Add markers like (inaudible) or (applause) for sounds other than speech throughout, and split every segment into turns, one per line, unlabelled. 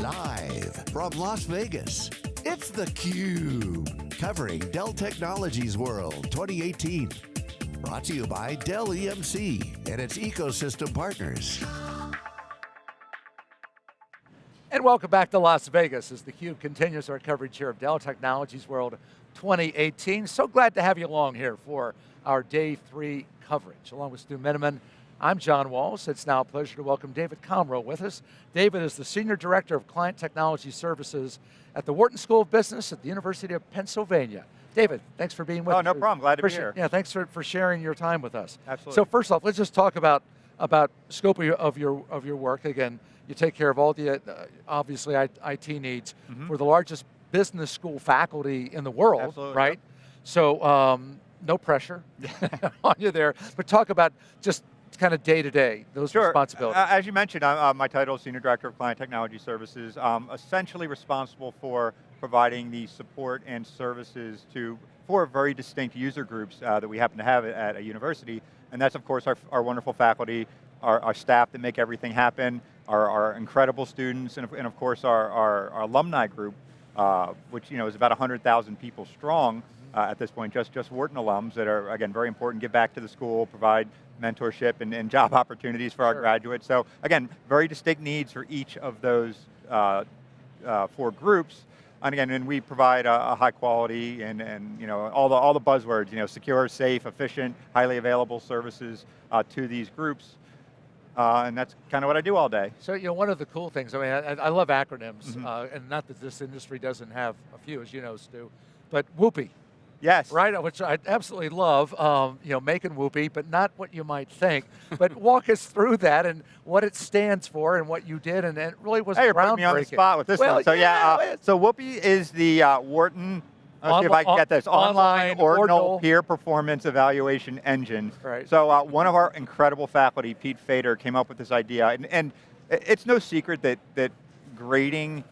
Live from Las Vegas, it's theCUBE. Covering Dell Technologies World 2018. Brought to you by Dell EMC and its ecosystem partners.
And welcome back to Las Vegas as theCUBE continues our coverage here of Dell Technologies World 2018. So glad to have you along here for our day three coverage. Along with Stu Miniman, I'm John Walls. It's now a pleasure to welcome David Comroe with us. David is the Senior Director of Client Technology Services at the Wharton School of Business at the University of Pennsylvania. David, thanks for being with
oh,
us.
Oh, no problem, glad to be here.
Yeah, thanks for, for sharing your time with us.
Absolutely.
So first off, let's just talk about, about scope of your, of your, of your work. Again, you take care of all the, uh, obviously, IT needs mm -hmm. for the largest business school faculty in the world,
Absolutely,
right?
Yep.
So, um, no pressure (laughs) (laughs) on you there, but talk about just kind of day to day, those
sure.
responsibilities?
As you mentioned, uh, my title is Senior Director of Client Technology Services, um, essentially responsible for providing the support and services to four very distinct user groups uh, that we happen to have at a university, and that's of course our, our wonderful faculty, our, our, staff that make everything happen, our, our incredible students, and of, and of course our, our, our, alumni group, uh, which you know is about 100,000 people strong, uh, at this point, just, just Wharton alums that are, again, very important, give back to the school, provide mentorship and, and job opportunities for our graduates. So again, very distinct needs for each of those uh, uh, four groups. And again, and we provide a, a, high quality and, and you know, all, the, all the buzzwords, you know, secure, safe, efficient, highly available services uh, to these groups. Uh, and that's kind of what I do all day.
So, you know, one of the cool things, I mean, I, I love acronyms, mm
-hmm.
and not that this industry doesn't have a few, as you know, Stu, but WOOPI,
Yes.
Right, which I absolutely love, um, you know, making Whoopie, but not what you might think. (laughs) but walk us through that and what it stands for and what you did, and it really was
hey, you're
putting
me on the spot with this
well,
one. So
yeah,
yeah, uh, so Whoopie is the uh, Wharton, let's see if I can get this, online, online ordinal, ordinal, peer performance evaluation engine.
Right.
So uh, one of our incredible faculty, Pete Fader, came up with this idea, and, and it's no secret that, that grading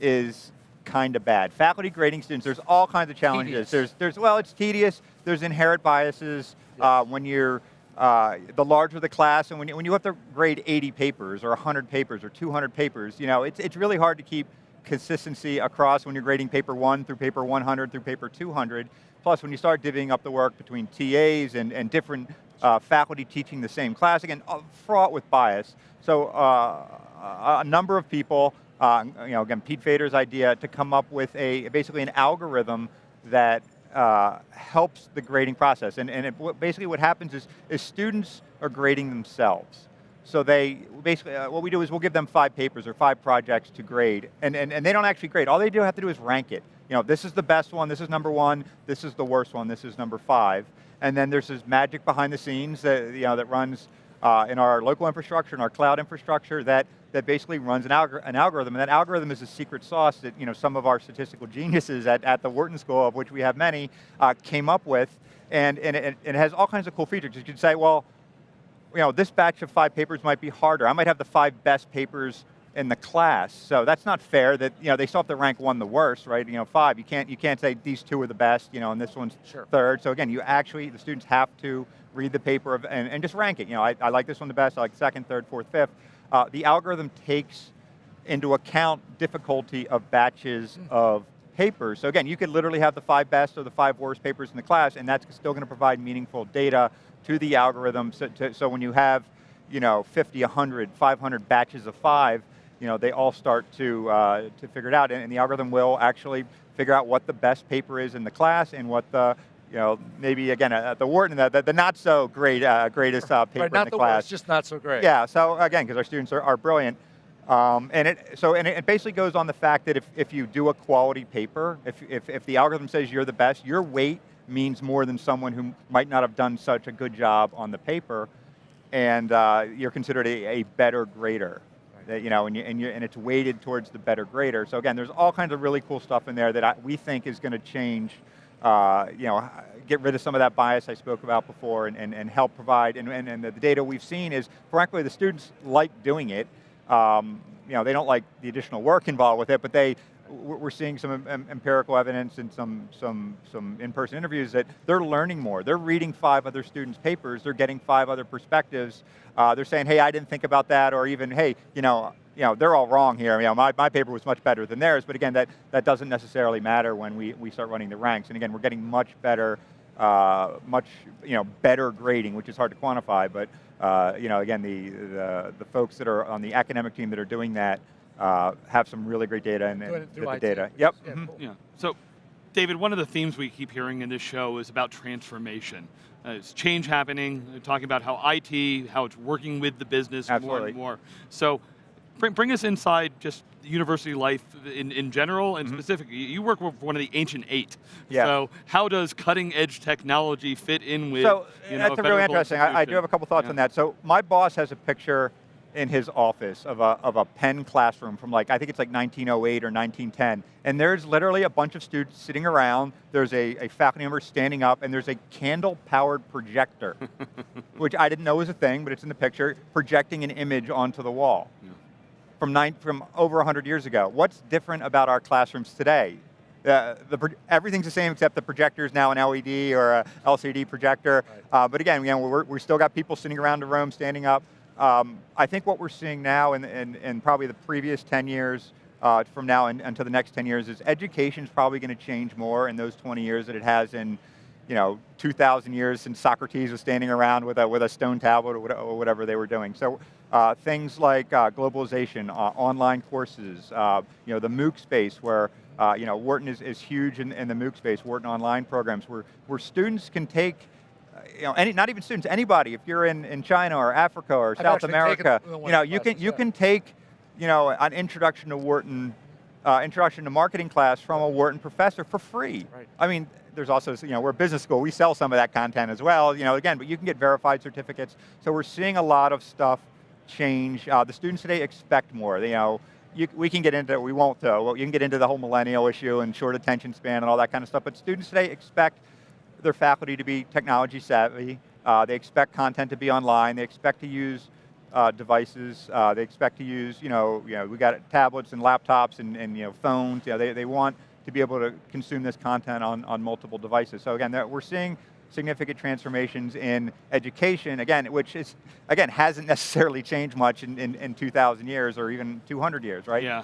is kind of bad. Faculty grading students, there's all kinds of challenges.
Tedious.
There's, there's, well, it's tedious. There's inherent biases yes. uh, when you're, uh, the larger the class, and when you, when you have to grade 80 papers, or 100 papers, or 200 papers, you know, it's, it's really hard to keep consistency across when you're grading paper one through paper 100 through paper 200. Plus, when you start divvying up the work between TAs and, and different uh, faculty teaching the same class, again, uh, fraught with bias. So uh, a number of people uh, you know, again, Pete Fader's idea to come up with a, basically an algorithm that uh, helps the grading process. And, and it, basically what happens is, is students are grading themselves. So they, basically, uh, what we do is we'll give them five papers or five projects to grade, and, and, and they don't actually grade. All they do have to do is rank it. You know, this is the best one, this is number one, this is the worst one, this is number five. And then there's this magic behind the scenes that, you know, that runs uh, in our local infrastructure, in our cloud infrastructure, that, that basically runs an, algor an, algorithm, and that algorithm is a secret sauce that you know, some of our statistical geniuses at, at the Wharton School, of which we have many, uh, came up with, and, and it, it, has all kinds of cool features. You can say, well, you know, this batch of five papers might be harder. I might have the five best papers in the class. So that's not fair that, you know, they still have to rank one the worst, right? You know, five, you can't, you can't say these two are the best, you know, and this one's
sure.
third. So again, you actually, the students have to read the paper of, and, and just rank it. You know, I, I like this one the best, I like second, third, fourth, fifth. Uh, the algorithm takes into account difficulty of batches of papers. So again, you could literally have the five best or the five worst papers in the class, and that's still going to provide meaningful data to the algorithm. So, to, so when you have, you know, 50, 100, 500 batches of five, you know, they all start to, uh, to figure it out, and, and the algorithm will actually figure out what the best paper is in the class and what the you know, maybe again at the Wharton, the, the, the not so great uh, greatest uh, paper
right,
in the,
the
class.
Worst, just not so great.
Yeah. So again, because our students are, are brilliant, um, and it so and it basically goes on the fact that if if you do a quality paper, if if if the algorithm says you're the best, your weight means more than someone who might not have done such a good job on the paper, and uh, you're considered a, a better grader. That, you know, and, you, and, you, and it's weighted towards the better grader. So again, there's all kinds of really cool stuff in there that I, we think is going to change uh, you know, get rid of some of that bias I spoke about before and, and, and help provide, and, and, and the data we've seen is, frankly, the students like doing it. Um, you know, they don't like the additional work involved with it, but they, we're seeing some empirical evidence and some, some, some in-person interviews that they're learning more. They're reading five other students' papers, they're getting five other perspectives. Uh, they're saying, hey, I didn't think about that, or even, hey, you know, you know, they're all wrong here. You know, my, my paper was much better than theirs, but again, that, that doesn't necessarily matter when we, we start running the ranks. And again, we're getting much better, uh, much you know, better grading, which is hard to quantify, but uh, you know, again, the, the, the folks that are on the academic team that are doing that uh, have some really great data and, and
Doing it through
the
IT.
data. Yep.
Yeah, cool.
Yeah. So, David, one of the themes we keep hearing in this show is about transformation. Uh, it's change happening, talking about how IT, how it's working with the business more and more. So, bring, bring us inside just university life in, in general and mm-hmm. specifically. You work with one of the ancient eight.
Yeah.
So, how does cutting edge technology fit in with
So
you know,
that's really interesting. I, I do have a couple thoughts
Yeah.
on that. So my boss has a picture in his office of a, of a Penn classroom from like, I think it's like 1908 or 1910. And there's literally a bunch of students sitting around. There's a, a faculty member standing up and there's a candle powered projector, (laughs) which I didn't know was a thing, but it's in the picture, projecting an image onto the wall.
Yeah.
From, nine, from over 100 years ago. What's different about our classrooms today? Uh, the, everything's the same except the projector is now an LED or a LCD projector. Uh, but again, you know, we're, we still got people sitting around the room, standing up. Um, I think what we're seeing now in, in, in probably the previous 10 years uh, from now and until the next 10 years is education's probably going to change more in those 20 years that it has in you know, 2,000 years since Socrates was standing around with a, with a stone tablet or or whatever they were doing. So uh, things like uh, globalization, uh, online courses, uh, you know, the MOOC space where, uh, you know, Wharton is, is huge in, in the MOOC space, Wharton online programs where, where students can take, uh, you know, any, not even students, anybody, if you're in, in China or Africa or
I've
South America, you know, you can, you
yeah.
can take, you know, an introduction to Wharton uh, introduction to marketing class from a Wharton professor for free.
Right.
I mean, there's also, you know, we're a business school, we sell some of that content as well, you know, again, but you can get verified certificates. So we're seeing a lot of stuff change. Uh, the students today expect more, you know, you, we can get into, it, we won't though, you can get into the whole millennial issue and short attention span and all that kind of stuff, but students today expect their faculty to be technology savvy, uh, they expect content to be online, they expect to use uh, devices. Uh, they expect to use, you know, you know, we got tablets and laptops and, and you know, phones. You know, they, they want to be able to consume this content on, on multiple devices. So again, we're seeing significant transformations in education, again, which is, again, hasn't necessarily changed much in, in, in 2,000 years or even 200 years, right?
Yeah.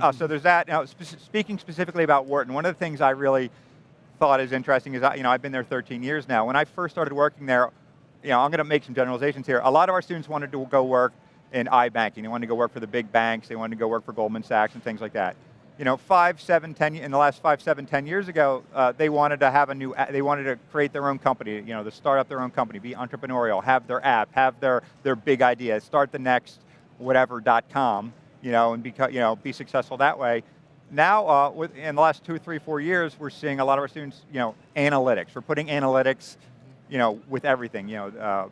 Uh, so there's that. Now, spe- speaking specifically about Wharton, one of the things I really thought is interesting is, I, you know, I've been there 13 years now. When I first started working there, you know, I'm going to make some generalizations here. A lot of our students wanted to go work in iBanking. They wanted to go work for the big banks. They wanted to go work for Goldman Sachs and things like that. You know, five, seven, ten, in the last five, seven, ten years ago, uh, they wanted to have a new, they wanted to create their own company, you know, to start up their own company, be entrepreneurial, have their app, have their, their big idea, start the next whatever.com, you know, and beca- you know, be successful that way. Now, uh, with, in the last two, three, four years, we're seeing a lot of our students, you know, analytics. We're putting analytics, you know, with everything. You know, uh,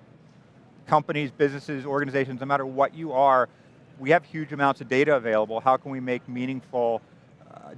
companies, businesses, organizations, no matter what you are, we have huge amounts of data available. How can we make meaningful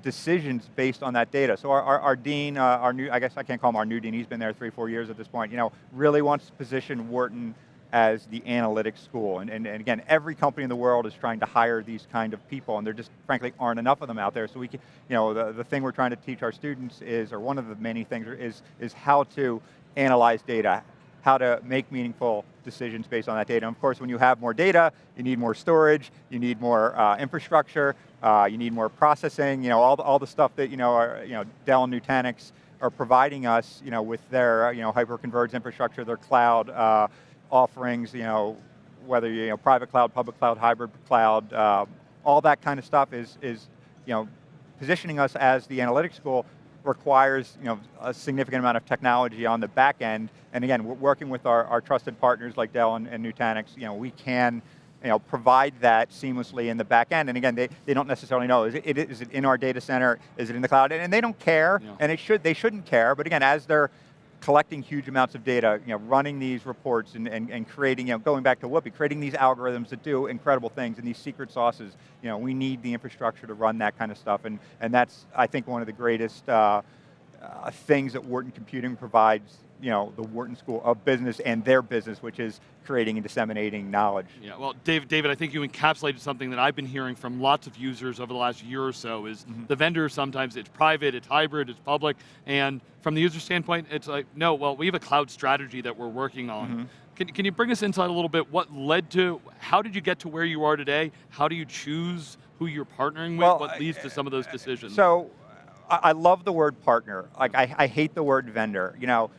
decisions based on that data? So our, our, our dean, uh, our new, I guess I can't call him our new dean, he's been there three, four years at this point, you know, really wants to position Wharton as the analytics school. And, and, and again, every company in the world is trying to hire these kind of people, and there just frankly aren't enough of them out there. So we can, you know, the, the thing we're trying to teach our students is, or one of the many things is, is how to analyze data, how to make meaningful decisions based on that data. And of course, when you have more data, you need more storage, you need more uh, infrastructure, uh, you need more processing, you know, all the, all the stuff that, you know, are, you know, Dell and Nutanix are providing us, you know, with their, you know, hyper-converged infrastructure, their cloud uh, offerings, you know, whether, you know, private cloud, public cloud, hybrid cloud, uh, all that kind of stuff is, is, you know, positioning us as the analytics school requires you know, a significant amount of technology on the back end. And again, we're working with our, our trusted partners like Dell and, and Nutanix, you know, we can you know, provide that seamlessly in the back end. And again, they, they don't necessarily know, is it, is it in our data center, is it in the cloud? And, and they don't care,
Yeah.
and it should, they shouldn't care, but again, as they're collecting huge amounts of data, you know, running these reports and, and, and creating, you know, going back to Whoopi, creating these algorithms that do incredible things and these secret sauces, you know, we need the infrastructure to run that kind of stuff, and, and that's, I think, one of the greatest uh, uh, things that Wharton Computing provides, you know, the Wharton School of Business and their business, which is creating and disseminating knowledge.
Yeah, well, David, David, I think you encapsulated something that I've been hearing from lots of users over the last year or so is
Mm-hmm.
the vendor sometimes it's private, it's hybrid, it's public, and from the user standpoint, it's like, no, well, we have a cloud strategy that we're working on.
Mm-hmm.
Can, can you bring us inside a little bit? What led to, how did you get to where you are today? How do you choose who you're partnering with?
Well,
what leads to some of those decisions?
So, I, I love the word partner. Like, I, I hate the word vendor. You know,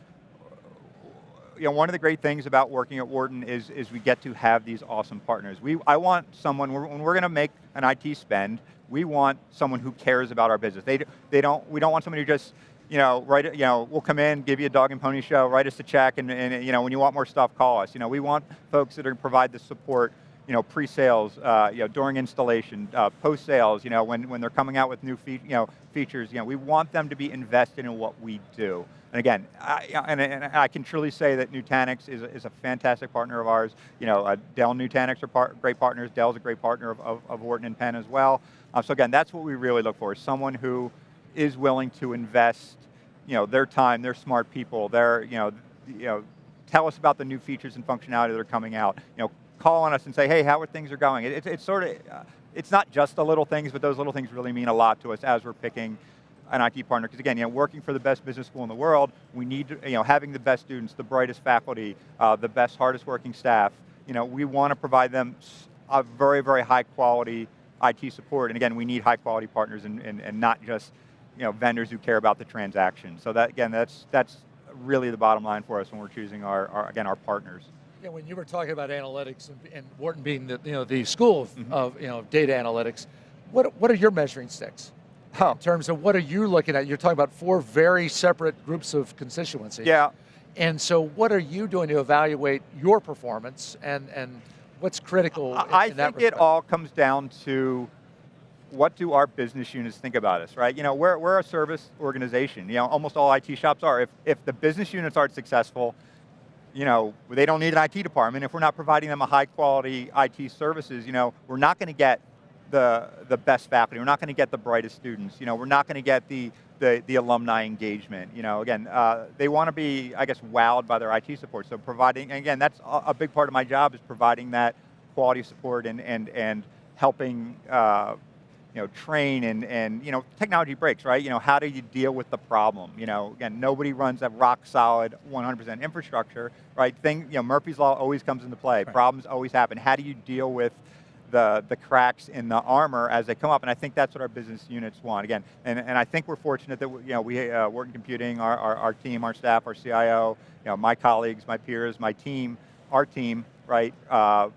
you know, one of the great things about working at Wharton is, is we get to have these awesome partners. We, I want someone, when we're going to make an IT spend, we want someone who cares about our business. They, they don't, we don't want somebody who just, you know, write, you know, we'll come in, give you a dog and pony show, write us a check, and, and you know, when you want more stuff, call us. You know, we want folks that are provide the support, you know, pre-sales, uh, you know, during installation, uh, post-sales, you know, when, when they're coming out with new fe you know, features, you know, we want them to be invested in what we do. And again, I, and, and, I can truly say that Nutanix is a, is a fantastic partner of ours. You know, uh, Dell Nutanix are part, great partners. Dell's a great partner of, of, of Wharton and Penn as well. Uh, so again, that's what we really look for, someone who is willing to invest you know, their time, they're smart people, they're, you know, you know, tell us about the new features and functionality that are coming out. You know, call on us and say, hey, how are things are going? It, it, it's sort of, uh, it's not just the little things, but those little things really mean a lot to us as we're picking an IT partner. Because again, you know, working for the best business school in the world, we need, to, you know, having the best students, the brightest faculty, uh, the best, hardest working staff, you know, we want to provide them a very, very high quality IT support. And again, we need high quality partners and, and, and not just you know, vendors who care about the transaction. So that, again, that's, that's really the bottom line for us when we're choosing our, our again, our partners.
Yeah, when you were talking about analytics and, and Wharton being the, you know, the school of, mm -hmm. of you know, data analytics, what, what are your measuring sticks? Oh. In terms of what are you looking at? You're talking about four very separate groups of constituencies.
Yeah.
And so what are you doing to evaluate your performance and, and what's critical
I,
in,
in I think it all comes down to what do our business units think about us, right? You know, we're, we're a service organization. You know, almost all IT shops are. If, if the business units aren't successful, you know, they don't need an IT department. If we're not providing them a high quality IT services, you know, we're not going to get the, the best faculty. We're not going to get the brightest students. You know, we're not going to get the, the, the, alumni engagement. You know, again, uh, they want to be, I guess, wowed by their IT support. So providing, again, that's a, a big part of my job is providing that quality support and, and, and helping uh, you know, train and, and, you know, technology breaks, right? You know, how do you deal with the problem? You know, again, nobody runs a rock solid 100% infrastructure, right? Thing, you know, Murphy's Law always comes into play. Right. Problems always happen. How do you deal with the, the cracks in the armor as they come up, and I think that's what our business units want. Again, and, and I think we're fortunate that, you know, we uh, work in computing, our, our, our team, our staff, our CIO, you know, my colleagues, my peers, my team, our team, right, uh,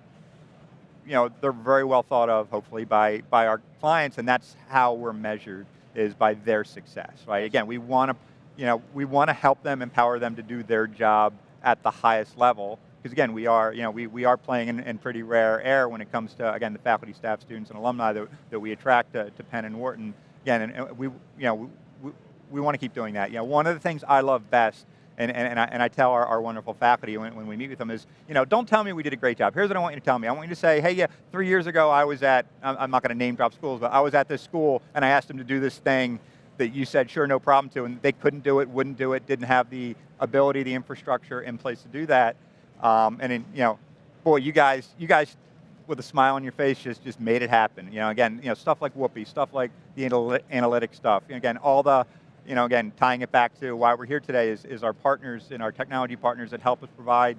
you know, they're very well thought of, hopefully, by, by our clients, and that's how we're measured, is by their success, right? Again, we want to, you know, we want to help them, empower them to do their job at the highest level, because again, we are, you know, we, we are playing in, in, pretty rare air when it comes to, again, the faculty, staff, students, and alumni that, that we attract to, to Penn and Wharton. Again, and, and we, you know, we, we, we want to keep doing that. You know, one of the things I love best and, and, and, I, and I tell our, our wonderful faculty when, when we meet with them is, you know, don't tell me we did a great job. Here's what I want you to tell me. I want you to say, hey, yeah, three years ago I was at, I'm not going to name drop schools, but I was at this school and I asked them to do this thing that you said, sure, no problem to, and they couldn't do it, wouldn't do it, didn't have the ability, the infrastructure in place to do that. Um, and in, you know, boy, you guys, you guys with a smile on your face just, just made it happen. You know, again, you know, stuff like Whoopee, stuff like the analytic stuff. again, all the, you know, again, tying it back to why we're here today is, is our partners and our technology partners that help us provide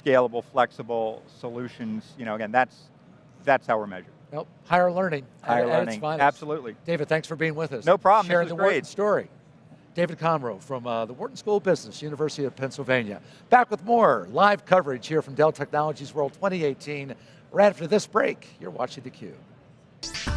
scalable, flexible solutions. You know, again, that's, that's how we're measured.
Nope, higher learning.
Higher learning, absolutely.
David, thanks for being with us.
No problem,
Sharing the
great.
Wharton story. David Conroe from uh, the Wharton School of Business, University of Pennsylvania. Back with more live coverage here from Dell Technologies World 2018. Right after this break, you're watching theCUBE.